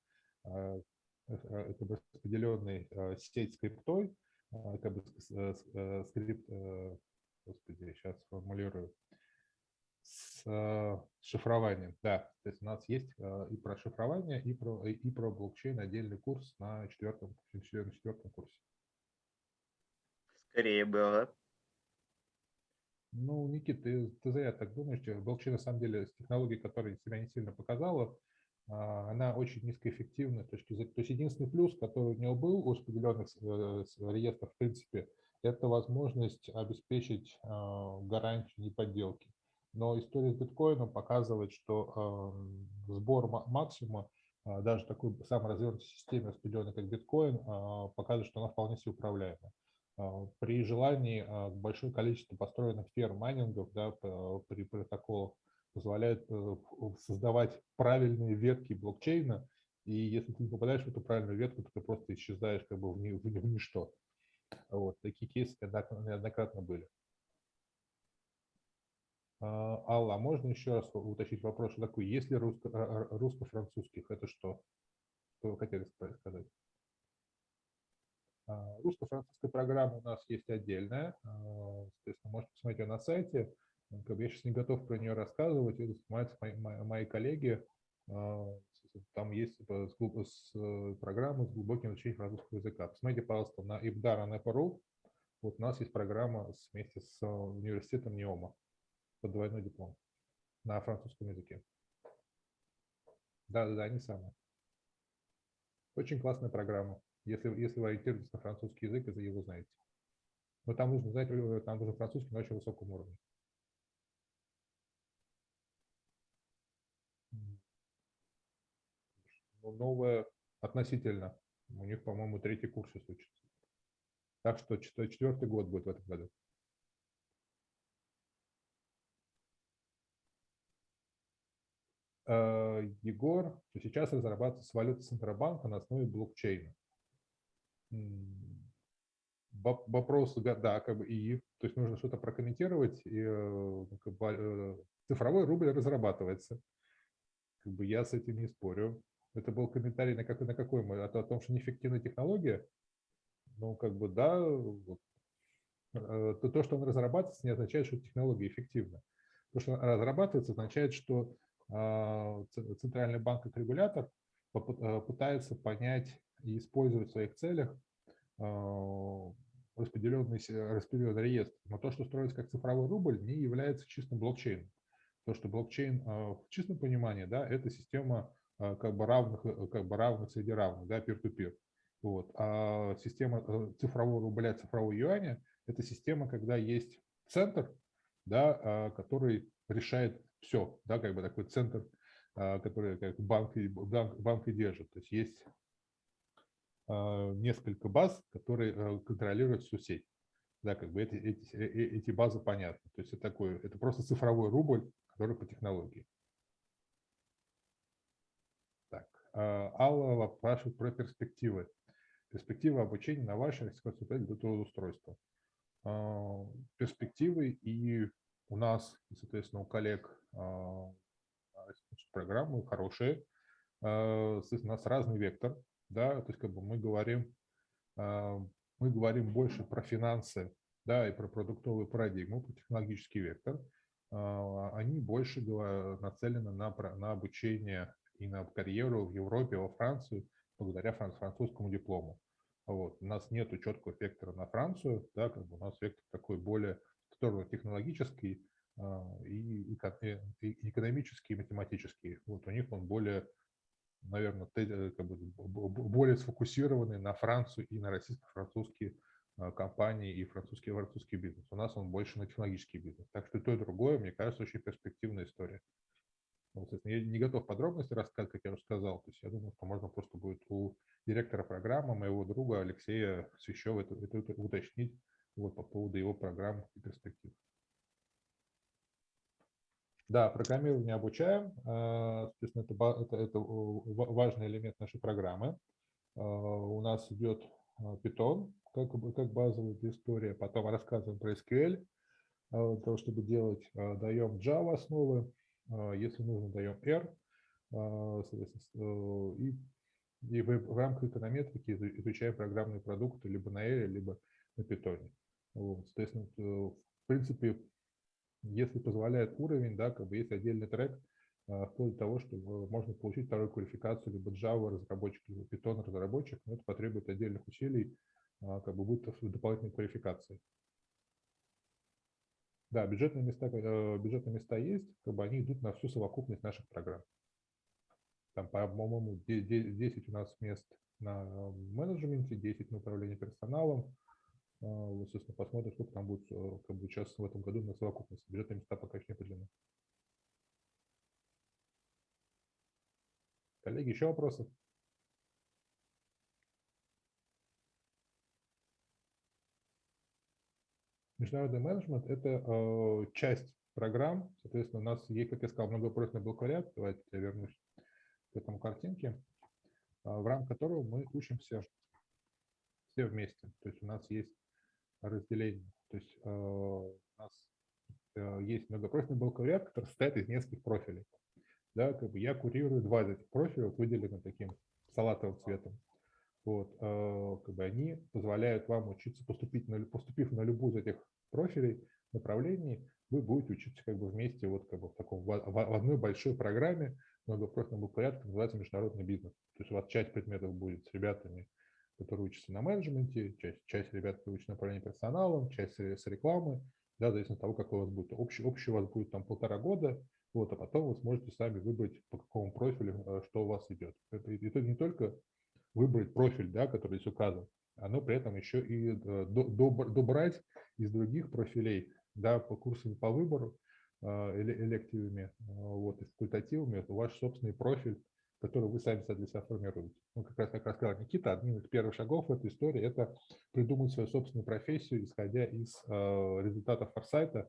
э, э, распределенный сеть скриптой, как бы э, скрипт, господи, сейчас сформулирую, с шифрованием. Да, то есть у нас есть и про шифрование, и про, и про блокчейн отдельный курс на четвертом, на четвертом курсе. Скорее было. Ну, Никит, ты, ты зря так думаешь. Блокчейн, на самом деле, с технологией, которая себя не сильно показала, а, она очень низкоэффективна. То есть, то есть единственный плюс, который у него был у распределенных э, реестров, в принципе, это возможность обеспечить гарантию неподделки. Но история с биткоином показывает, что сбор максимума а, даже такой самой развернутой системе распределенной, как биткоин, показывает, что она вполне себе управляема. А, при желании большое количество построенных ферм майнингов да, при протоколах позволяет э, создавать правильные ветки блокчейна, и если ты не попадаешь в эту правильную ветку, то ты просто исчезаешь как бы в, ни, в, в ничто. Вот, такие кейсы неоднократно были. А, Алла, а можно еще раз уточнить вопрос, что такое, если русско-французских, это что? Что вы хотели ска- сказать? А, Русско-французская программа у нас есть отдельная, соответственно, можете посмотреть ее на сайте. Ну, Я сейчас не готов про нее рассказывать, это занимаются мои, мои- коллеги. Там есть типа, с э, программы с глубоким изучением французского языка. Посмотрите, пожалуйста, на ibdar.ru. Вот у нас есть программа вместе с э, университетом НИОМА под двойной диплом на французском языке. Да, да, да, они самые. Очень классная программа, если, если вы ориентируетесь на французский язык и его знаете. Но там нужно знать, там нужен французский на очень высоком уровне. Новая относительно. У них, по-моему, третий курс сейчас учится. Так что чет- четвертый год будет в этом году. Егор, что сейчас разрабатывается валюта Центробанка на основе блокчейна. Вопрос, да, как бы и, то есть нужно что-то прокомментировать. И, э, ну, как бы, э, цифровой рубль разрабатывается. Как бы я с этим не спорю. Это был комментарий на какой, на какой мы, о том, о том, что неэффективная технология. Ну, как бы, да, вот. Э, то, то, что он разрабатывается, не означает, что технология эффективна. То, что она разрабатывается, означает, что а, Центральный банк как регулятор э, пытается понять и использовать в своих целях а, распределенный, распределенный реестр. Но то, что строится как цифровой рубль, не является чистым блокчейном. То, что блокчейн а, в чистом понимании, да, это система а, как бы равных, э, как бы равных среди равных, да, peer-to-peer. Вот. А система э, цифрового рубля, цифрового юаня – это система, когда есть центр, да, а, который решает все, да, как бы такой центр, а, который как банк, банк, банк и держит. То есть есть а, несколько баз, которые э, контролируют всю сеть. Да, как бы эти, эти, э, э, эти базы понятны. То есть это такой, это просто цифровой рубль, который по технологии. Так, а, Алла спрашивает про перспективы. Перспективы обучения на вашей консультации до трудоустройства. Перспективы и у нас, соответственно, у коллег а, программы хорошие. А, у нас разный вектор. Да, то есть как бы мы говорим, а, мы говорим больше про финансы, да, и про продуктовую парадигму, про технологический вектор. Они больше нацелены на, на обучение и на карьеру в Европе, во Францию, благодаря фран- французскому диплому. Вот. У нас нет четкого вектора на Францию, да, как бы у нас вектор такой более сторону технологический а, и, э, и экономический, и математический. Вот у них он более, наверное, как бы, более сфокусированный на Францию и на российско-французские а, компании и французский, французский бизнес. У нас он больше на технологический бизнес. Так что и то, и другое, мне кажется, очень перспективная история. Вот, я не готов подробности рассказать, как я уже сказал. То есть я думаю, что можно просто будет у директора программы, моего друга Алексея Свящева, это, это уточнить вот, по поводу его программ и перспектив. Да, программирование обучаем. а, Соответственно, это, это, это ва- важный элемент нашей программы. А, У нас идет Python как, как базовая история, потом рассказываем про SQL, для того, чтобы делать, даем Java основы, если нужно, даем R, э, и, и в, рамках эконометрики изу- изучаем программные продукты либо на R, либо на Python. Вот, соответственно, э, в принципе, если позволяет уровень, да, как бы есть отдельный трек, а, вплоть до того, что э, можно получить вторую квалификацию либо Java разработчик, либо Python разработчик, но это потребует отдельных усилий, а, как бы будет дополнительной квалификации. Да, бюджетные места, э, бюджетные места есть, как бы они идут на всю совокупность наших программ. Там, по-моему, де- де- 10 у нас мест на менеджменте, 10 на управлении персоналом. А, Вот, собственно, посмотрим, сколько там будет э, как бы сейчас в этом году на совокупность. Бюджетные места пока еще не определены. Коллеги, еще вопросы? Международный менеджмент – это э, часть программ. Соответственно, у нас есть, как я сказал, многопрофильный бакалавриат. Давайте я вернусь к этому картинке, а, в рамках которого мы учимся все вместе. То есть у нас есть разделение. То есть э, у нас есть многопрофильный бакалавриат, который состоит из нескольких профилей. Да, как бы я курирую два из этих профилей, выделены таким салатовым цветом. Вот, как бы они позволяют вам учиться поступить на, поступив на любую из этих профилей, направлений, вы будете учиться как бы вместе вот как бы в таком в, в одной большой программе многопрофильного бакалавриата, называется международный бизнес. То есть у вас часть предметов будет с ребятами, которые учатся на менеджменте, часть, часть ребят, которые учатся на управлении персоналом, часть с рекламы, да, в зависимости от того, какой у вас будет. Общий, общий у вас будет там полтора года, вот, а потом вы сможете сами выбрать, по какому профилю, э, что у вас идет. Это, это не только выбрать профиль, да, который здесь указан, оно при этом еще и э, добрать из других профилей, да, по курсам по выбору, э, элективами, вот, и факультативами, ваш собственный профиль, который вы сами для себя формируете. Ну, как раз, как рассказал Никита, одним из первых шагов в этой истории – это придумать свою собственную профессию, исходя из э, результатов форсайта.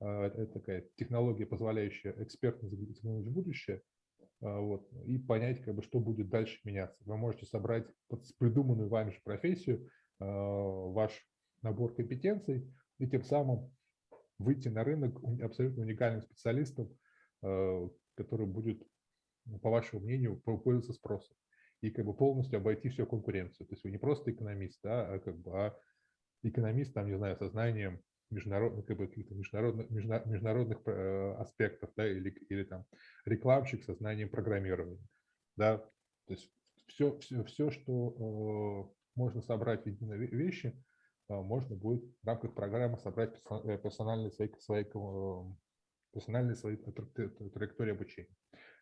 Э, это такая технология, позволяющая экспертно заглянуть в будущее э, вот, и понять, как бы, что будет дальше меняться. Вы можете собрать придуманную вами же профессию, э, ваш набор компетенций, и тем самым выйти на рынок абсолютно уникальным специалистом, э, который будет по вашему мнению, пользоваться спросом. И как бы полностью обойти всю конкуренцию. То есть вы не просто экономист, да, а как бы а экономист, там, не знаю, со знанием международных, как бы, каких-то международных, международных э, аспектов, да, или, или там рекламщик со знанием программирования, да, то есть все, все, все что э, можно собрать в единой вещи, э, можно будет в рамках программы собрать э, персональные свои, свои, э, персональные свои траектории обучения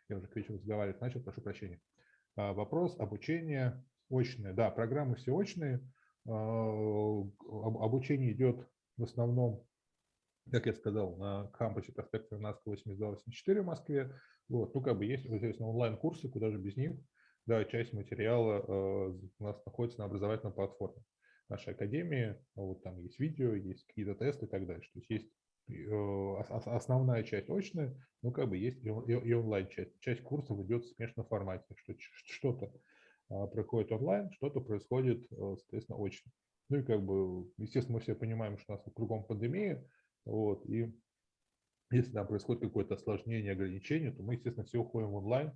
я уже к вечеру разговаривать начал, прошу прощения. А, вопрос обучения очное. Да, программы все очные. А, обучение идет в основном, как я сказал, на кампусе проспекта Вернадского 82-84 в Москве. Вот, ну, как бы есть, естественно, онлайн-курсы, куда же без них. Да, часть материала а, у нас находится на образовательной платформе нашей академии. Вот там есть видео, есть какие-то тесты и так дальше. То есть есть основная часть очная, но как бы есть и онлайн-часть. Часть курсов идет в смешанном формате, что что-то а, проходит онлайн, что-то происходит, э, соответственно, очно. Ну и как бы, естественно, мы все понимаем, что у нас кругом пандемия, вот, и если там происходит какое-то осложнение, ограничение, то мы, естественно, все уходим онлайн.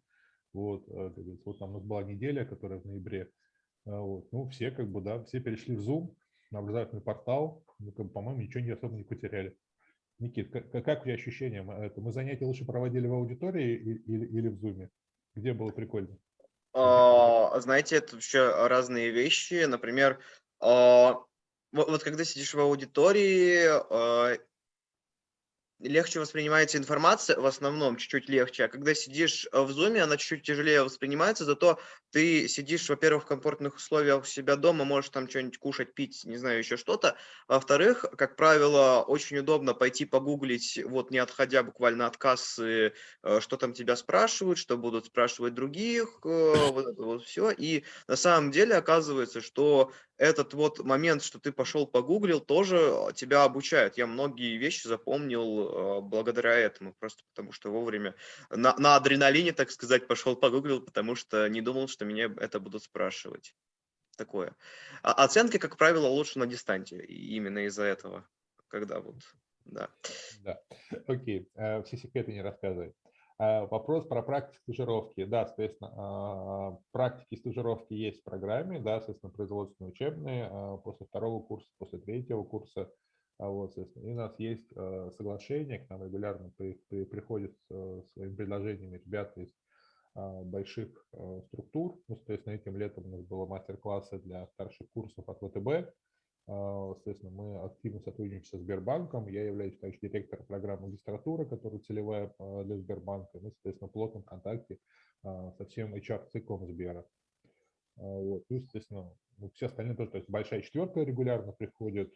Вот, э, вот там у нас была неделя, которая в ноябре, вот, ну, все как бы, да, все перешли в Zoom, на образовательный портал, ну, как бы, по-моему, ничего не особо не потеряли. Никит, как, как у тебя ощущения? Мы занятия лучше проводили в аудитории или, или в Zoom? Где было прикольно? А, знаете, это вообще разные вещи. Например, а, вот, вот когда сидишь в аудитории, а, легче воспринимается информация, в основном чуть-чуть легче, а когда сидишь в зуме, она чуть-чуть тяжелее воспринимается, зато ты сидишь, во-первых, в комфортных условиях у себя дома, можешь там что-нибудь кушать, пить, не знаю, еще что-то. Во-вторых, как правило, очень удобно пойти погуглить, вот не отходя буквально от кассы, э, что там тебя спрашивают, что будут спрашивать других, э, вот это вот все. И на самом деле оказывается, что этот вот момент, что ты пошел погуглил, тоже тебя обучает. Я многие вещи запомнил э, благодаря этому, просто потому что вовремя на, на адреналине, так сказать, пошел погуглил, потому что не думал, что меня это будут спрашивать. Такое. А оценки, как правило, лучше на дистанте, именно из-за этого, когда вот, да. Да, окей, э, все секреты не рассказывай. А, вопрос про практику стажировки. Да, соответственно, а, практики стажировки есть в программе, да, соответственно, производственные учебные а, после второго курса, после третьего курса. Вот, соответственно, и у нас есть соглашение, к нам регулярно при, при, приходят с своими предложениями ребята из больших структур. Ну, соответственно, этим летом у нас было мастер-классы для старших курсов от ВТБ, а, соответственно, мы активно сотрудничаем со Сбербанком. Я являюсь также директором программы магистратуры, которая целевая а, для Сбербанка. Мы, соответственно, в плотном контакте а, со всем HR-циклом Сбера. Вот. И, соответственно, все остальные тоже, то есть большая четверка регулярно приходит,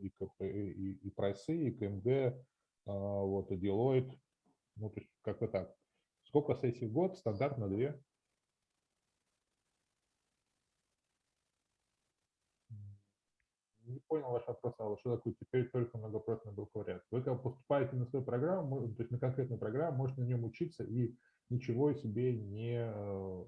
и, и, и прайсы, и КМД, вот, и Deloitte. Ну, то есть как-то так. Сколько сессий в год? Стандартно две. не понял ваш вопрос, а что такое теперь только многопрофильный бакалавриат. Вы когда поступаете на свою программу, то есть на конкретную программу, можете на нем учиться и ничего себе не, э,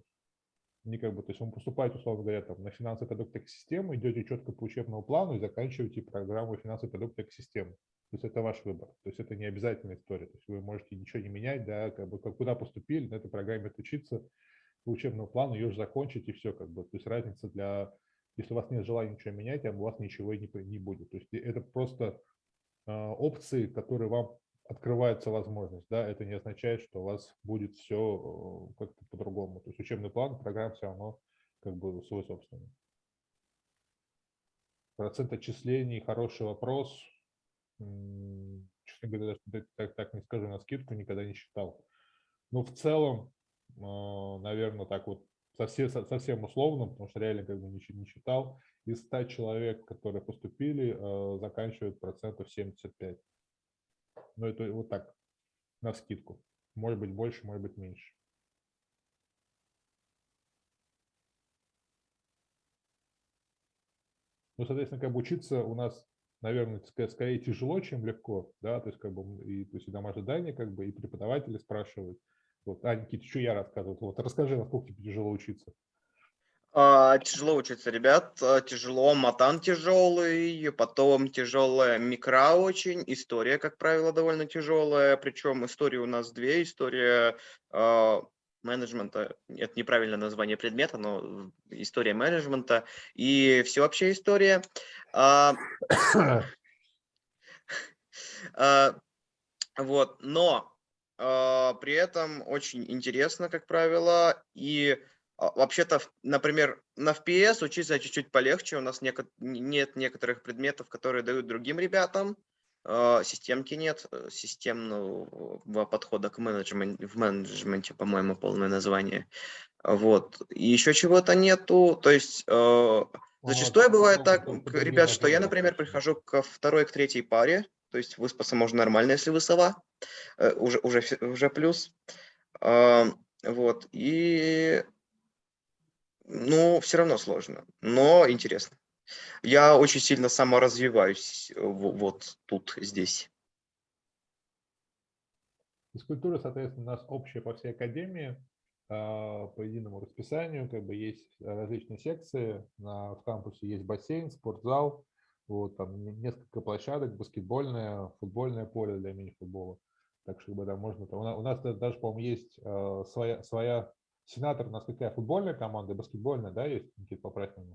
не как бы, то есть вы поступаете, условно говоря, там, на финансовый продукт экосистемы, идете четко по учебному плану и заканчиваете программу финансовый продукт экосистемы. То есть это ваш выбор. То есть это не обязательная история. То есть вы можете ничего не менять, да, как бы как куда поступили, на этой программе отучиться по учебному плану, ее же закончить и все, как бы. То есть разница для, если у вас нет желания ничего менять, у вас ничего не, не будет. То есть это просто э, опции, которые вам открывается возможность, да, это не означает, что у вас будет все э, как-то по-другому. То есть учебный план, программа все равно как бы свой собственный. Процент отчислений, хороший вопрос. Честно говоря, даже так, так не скажу на скидку, никогда не считал. Но в целом, э, наверное, так вот совсем, совсем условно, потому что реально как бы не, не считал, из 100 человек, которые поступили, э, заканчивают процентов 75. Но это вот так, на скидку. Может быть больше, может быть меньше. Ну, соответственно, как бы учиться у нас, наверное, скорее тяжело, чем легко, да, то есть как бы и, то есть и домашнее задание, как бы, и преподаватели спрашивают. Вот, а, Никита, что я рассказываю? Вот расскажи, насколько тебе тяжело учиться. А, тяжело учиться, ребят, а, тяжело, матан тяжелый, потом тяжелая микро очень, история, как правило, довольно тяжелая, причем история у нас две, история э, менеджмента, это неправильное название предмета, но история менеджмента и всеобщая история. А, а, вот, но а, при этом очень интересно, как правило, и вообще-то, например, на FPS учиться чуть-чуть полегче. У нас неко нет некоторых предметов, которые дают другим ребятам. А, системки нет, э, системного подхода к менеджменту, в менеджменте, по-моему, полное название. Вот. И еще чего-то нету. То есть э, зачастую вот, бывает так, ребят, что я, например, прихожу ко второй, к третьей паре, то есть выспаться можно нормально, если вы сова, э, уже, уже, уже плюс. Вот. И ну, все равно сложно, но интересно. Я очень сильно саморазвиваюсь э, вот тут, здесь. Физкультура, соответственно, у нас общая по всей академии, а, по единому расписанию, как бы есть различные секции, в кампусе есть бассейн, спортзал, вот, там несколько площадок, баскетбольное, футбольное поле для мини-футбола. Так что да, можно, у нас, у нас даже, по-моему, есть э, своя, своя Сенатор у нас какая? Футбольная команда, баскетбольная, да, есть? Никита, поправь меня.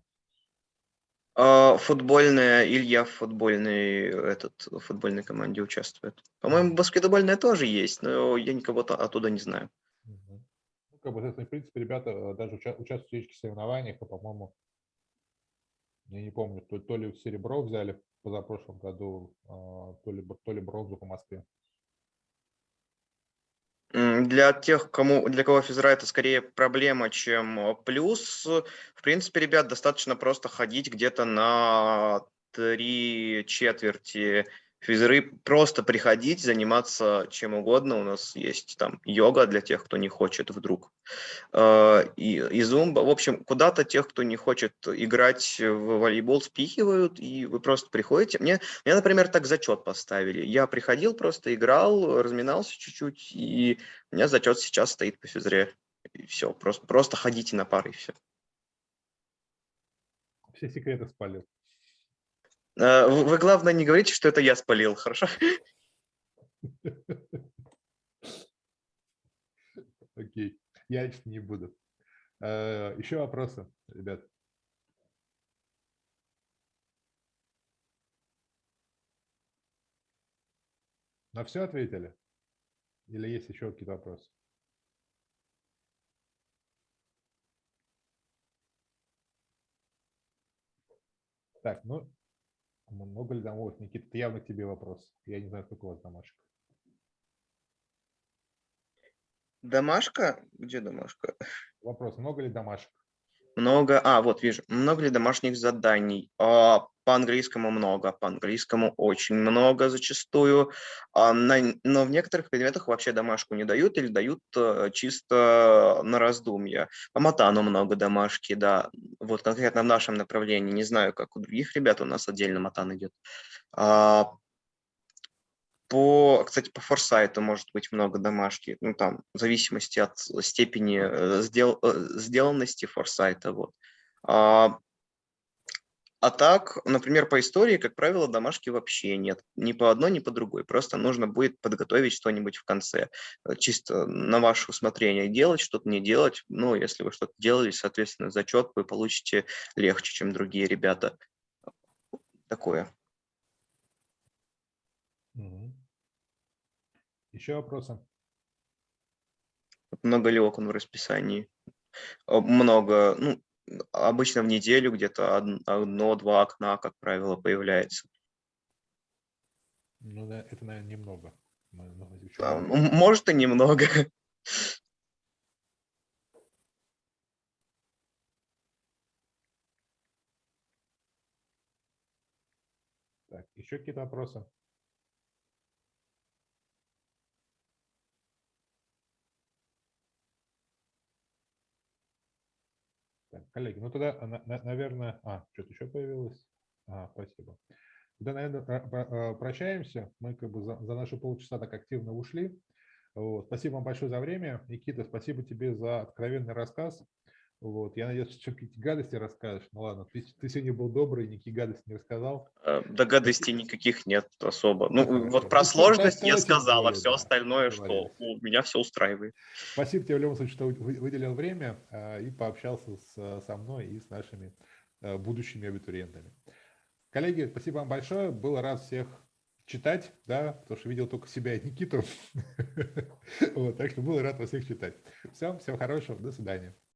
Футбольная, Илья в футбольной, этот, в футбольной команде участвует. По-моему, баскетбольная тоже есть, но я никого оттуда не знаю. Ну, как бы, в принципе, ребята э, даже участвуют в этих соревнованиях, а, по-моему, я не помню, то, то ли серебро взяли позапрошлом году, а, то ли, то ли бронзу по Москве. Для тех, кому, для кого физра это скорее проблема, чем э, плюс, в принципе, ребят, достаточно просто ходить где-то на три четверти физры просто приходить, заниматься чем угодно. У нас есть там йога для тех, кто не хочет вдруг. Э, и, и зумба. В общем, куда-то тех, кто не хочет играть в волейбол, спихивают, и вы просто приходите. Мне, мне например, так зачет поставили. Я приходил, просто играл, разминался чуть-чуть, и у меня зачет сейчас стоит по физре. И все, просто, просто ходите на пары, и все. Все секреты спалил. Э, вы, главное, не говорите, что это я спалил, хорошо? Окей, я не буду. Э, Еще вопросы, ребят? На все ответили? Или есть еще какие-то вопросы? Так, ну, много ли домов? Никита, это явно к тебе вопрос. Я не знаю, сколько у вас домашек. Домашка? Где домашка? Вопрос, много ли домашек? Много, а, вот вижу, много ли домашних заданий? А, по английскому много, по английскому очень много зачастую, а на, но в некоторых предметах вообще домашку не дают или дают а, чисто на раздумье. По матану много домашки, да, вот конкретно в нашем направлении, не знаю, как у других ребят, у нас отдельно матан идет. А, По, кстати, по форсайту может быть много домашки, ну там в зависимости от степени э, сдел, э, сделанности форсайта. Вот. А, а так, например, по истории, как правило, домашки вообще нет. Ни по одной, ни по другой. Просто нужно будет подготовить что-нибудь в конце. Э, чисто на ваше усмотрение делать, что-то не делать. Ну, если вы что-то делали, соответственно, зачет вы получите легче, чем другие ребята. Такое. Угу. Еще вопросы? Много ли окон в расписании? Много. Ну, обычно в неделю где-то одно-два окна, как правило, появляется. Ну, да, это, наверное, немного. А, может и немного. Так, еще какие-то вопросы? Так, коллеги, ну тогда, наверное... А, что-то еще появилось? А, спасибо. Тогда, наверное, прощаемся. Мы как бы за, за наши полчаса так активно ушли. Вот. Спасибо вам большое за время. Никита, спасибо тебе за откровенный рассказ. Вот. Я надеюсь, что какие-то гадости расскажешь. Ну ладно, ты, ты сегодня был добрый, никакие гадости не рассказал. Э, да гадостей никаких нет особо. Ну, Хорошо. вот про сложность я сказал, а все остальное, что у меня все устраивает. Спасибо тебе в любом случае, что выделил время а, и пообщался с, со мной и с нашими а, будущими абитуриентами. Коллеги, спасибо вам большое. Был рад всех читать, да, потому что видел только себя и Никиту. вот, так что был рад вас всех читать. Все, всего хорошего, до свидания.